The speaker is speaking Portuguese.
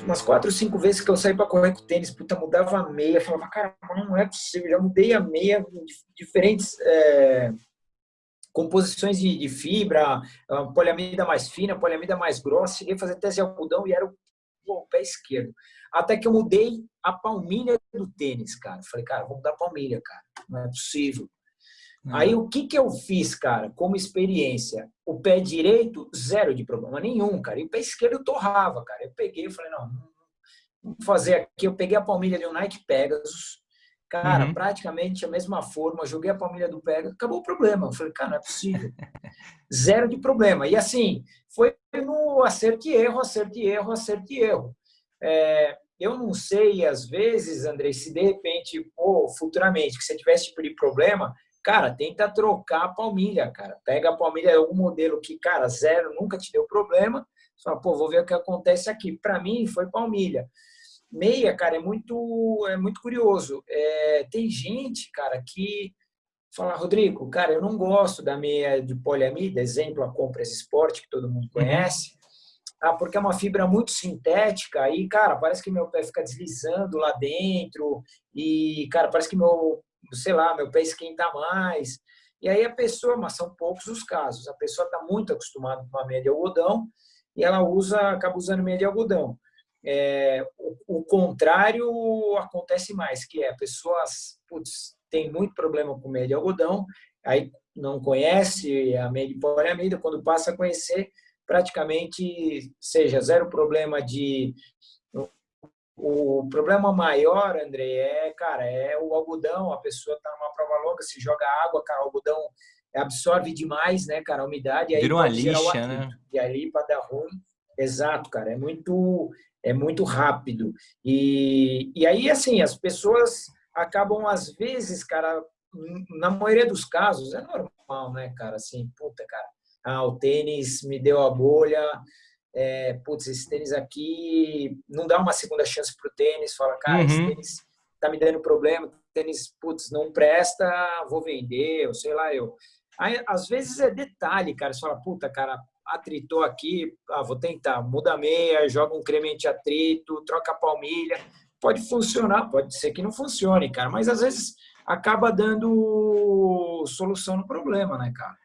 umas quatro ou cinco vezes que eu saí para correr com tênis, puta, mudava a meia, falava, cara, não é possível, já mudei a meia, diferentes é, composições de, de, fibra, poliamida mais fina, poliamida mais grossa, cheguei a fazer teste de algodão e era o, o pé esquerdo. Até que eu mudei a palmilha do tênis, cara. Falei, cara, vou mudar a palmilha, cara, não é possível. Aí o que, que eu fiz, cara, como experiência? O pé direito, zero de problema nenhum, cara. E o pé esquerdo torrava, cara. Eu peguei e falei, não, vamos fazer aqui. Eu peguei a palmilha de um Nike Pegasus, cara, uhum. praticamente a mesma forma, joguei a palmilha do Pegasus, acabou o problema. Eu falei, cara, não é possível. zero de problema. E assim, foi no acerto e erro, acerto e erro, acerto e erro. É, eu não sei, às vezes, Andrei, se de repente, pô, futuramente, que você tivesse tipo de problema, Cara, tenta trocar a palmilha, cara. Pega a palmilha, algum modelo que, cara, zero, nunca te deu problema. Só, pô, vou ver o que acontece aqui. Para mim, foi palmilha. Meia, cara, é muito, é muito curioso. É, tem gente, cara, que fala, Rodrigo, cara, eu não gosto da meia de poliamida, exemplo, a Compras Sport, que todo mundo uhum. conhece, ah, porque é uma fibra muito sintética e, cara, parece que meu pé fica deslizando lá dentro e, cara, parece que meu sei lá, meu pé esquenta mais. E aí a pessoa, mas são poucos os casos, a pessoa está muito acostumada com uma meia de algodão e ela usa, acaba usando meia de algodão. É, o, o, contrário acontece mais, que é a pessoa putz, tem muito problema com meia de algodão, aí não conhece a meia de poliamida, quando passa a conhecer, praticamente seja zero problema de o problema maior, André, é, cara, é o algodão. A pessoa tá numa prova longa, se joga água, cara, o algodão absorve demais, né, cara, a umidade. Vira uma lixa, né? E ali para dar ruim. Exato, cara, é muito, é muito rápido. E, e aí, assim, as pessoas acabam, às vezes, cara, na maioria dos casos, é normal, né, cara, assim, puta, cara, ah, o tênis me deu a bolha, é, putz, esse tênis aqui não dá uma segunda chance para o tênis, fala, cara, uhum. esse tênis tá me dando problema, tênis, putz, não presta, vou vender, ou sei lá, eu. Aí, às vezes é detalhe, cara, você fala, puta, cara, atritou aqui, ah, vou tentar, muda a meia, joga um creme anti-atrito, troca a palmilha, pode funcionar, pode ser que não funcione, cara, mas às vezes acaba dando solução no problema, né, cara?